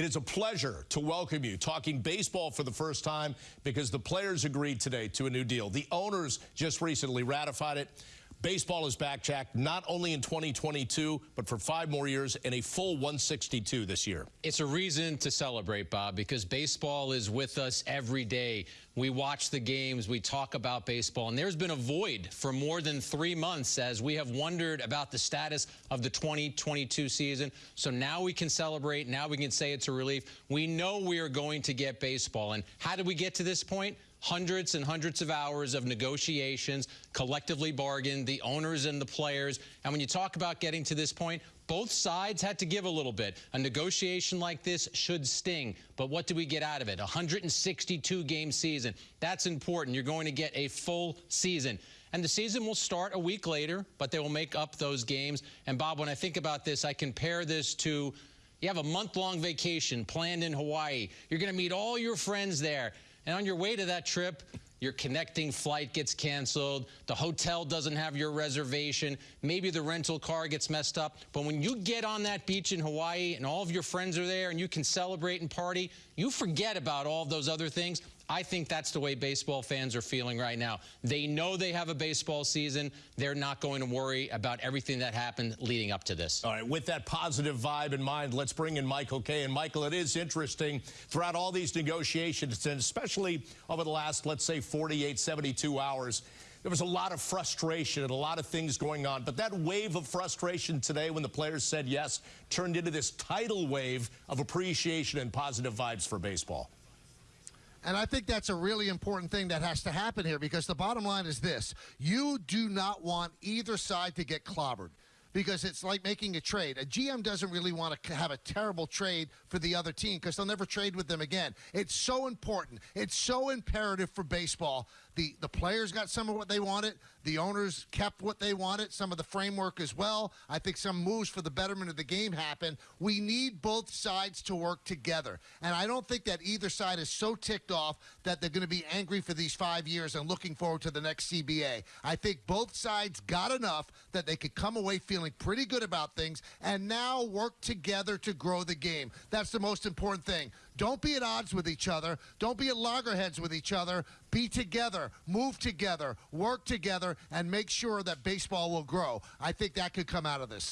It is a pleasure to welcome you talking baseball for the first time because the players agreed today to a new deal. The owners just recently ratified it. Baseball is back, Jack, not only in 2022, but for five more years and a full 162 this year. It's a reason to celebrate, Bob, because baseball is with us every day. We watch the games, we talk about baseball, and there's been a void for more than three months as we have wondered about the status of the 2022 season. So now we can celebrate. Now we can say it's a relief. We know we are going to get baseball. And how did we get to this point? Hundreds and hundreds of hours of negotiations, collectively bargained, the owners and the players. And when you talk about getting to this point, both sides had to give a little bit. A negotiation like this should sting, but what do we get out of it? A 162 game season. That's important. You're going to get a full season. And the season will start a week later, but they will make up those games. And Bob, when I think about this, I compare this to you have a month long vacation planned in Hawaii. You're going to meet all your friends there. And on your way to that trip, your connecting flight gets canceled, the hotel doesn't have your reservation, maybe the rental car gets messed up. But when you get on that beach in Hawaii and all of your friends are there and you can celebrate and party, you forget about all of those other things. I think that's the way baseball fans are feeling right now. They know they have a baseball season. They're not going to worry about everything that happened leading up to this. All right, with that positive vibe in mind, let's bring in Michael Kay. And Michael, it is interesting throughout all these negotiations, and especially over the last, let's say, 48, 72 hours, there was a lot of frustration and a lot of things going on. But that wave of frustration today when the players said yes turned into this tidal wave of appreciation and positive vibes for baseball. And I think that's a really important thing that has to happen here because the bottom line is this. You do not want either side to get clobbered because it's like making a trade. A GM doesn't really want to have a terrible trade for the other team because they'll never trade with them again. It's so important. It's so imperative for baseball. The the players got some of what they wanted. The owners kept what they wanted, some of the framework as well. I think some moves for the betterment of the game happen. We need both sides to work together. And I don't think that either side is so ticked off that they're going to be angry for these 5 years and looking forward to the next CBA. I think both sides got enough that they could come away feeling feeling pretty good about things and now work together to grow the game. That's the most important thing. Don't be at odds with each other. Don't be at loggerheads with each other. Be together, move together, work together, and make sure that baseball will grow. I think that could come out of this.